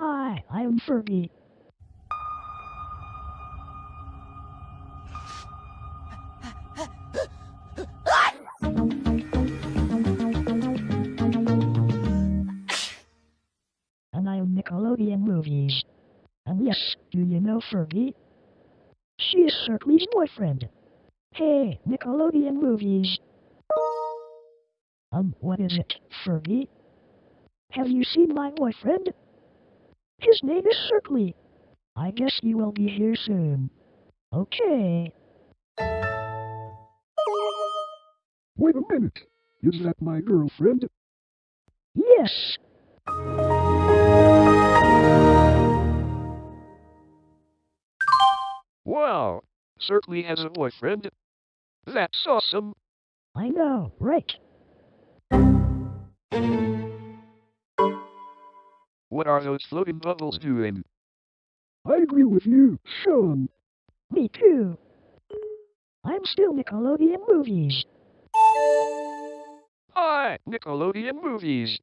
Hi, I'm Fergie. And I'm Nickelodeon Movies. And yes, do you know Fergie? She is Circly's boyfriend. Hey, Nickelodeon Movies. Um, what is it, Fergie? Have you seen my boyfriend? His name is Circly. I guess he will be here soon. Okay. Wait a minute. Is that my girlfriend? Yes. Wow, Circly has a boyfriend. That's awesome. I know, right? What are those floating bubbles doing? I agree with you, Sean. Me too. I'm still Nickelodeon Movies. Hi, Nickelodeon Movies.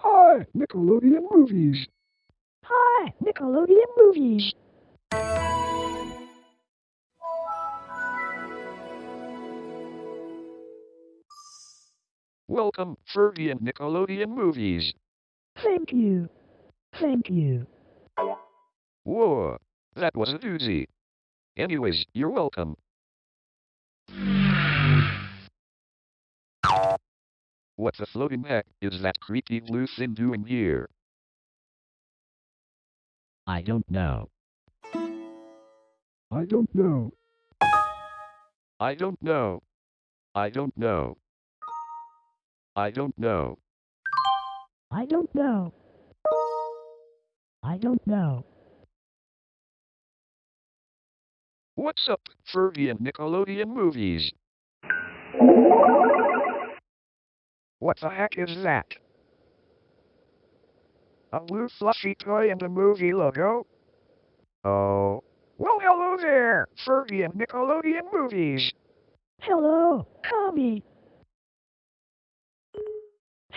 Hi, Nickelodeon Movies. Hi, Nickelodeon Movies. Welcome, Fergie and Nickelodeon Movies. Thank you. Thank you. Whoa, that was a doozy. Anyways, you're welcome. What the floating heck is that creepy blue thing doing here? I don't know. I don't know. I don't know. I don't know. I don't know. I don't know. I don't know. What's up, Fergie and Nickelodeon Movies? What the heck is that? A blue fluffy toy and a movie logo? Oh. Well, hello there, Fergie and Nickelodeon Movies. Hello, Kami.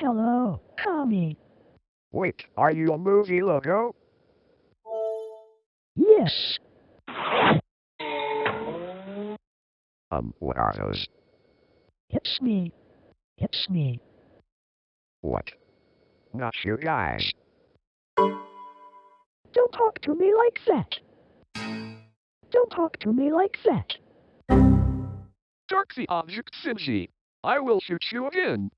Hello, Tommy. Wait, are you a movie logo? Yes. Um, what are those? It's me. It's me. What? Not you guys. Don't talk to me like that. Don't talk to me like that. Dark the object, Sinji. I will shoot you again.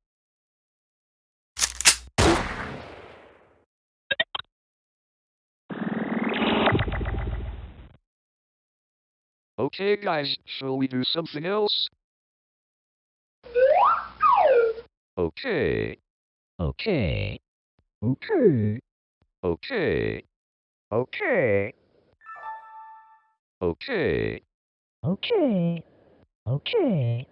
Okay, guys, shall we do something else? Okay, Okay. Okay. okay, okay, okay. Okay. Okay.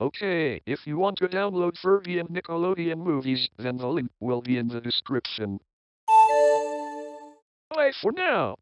Okay, if you want to download Fergie and Nickelodeon movies, then the link will be in the description. Bye for now.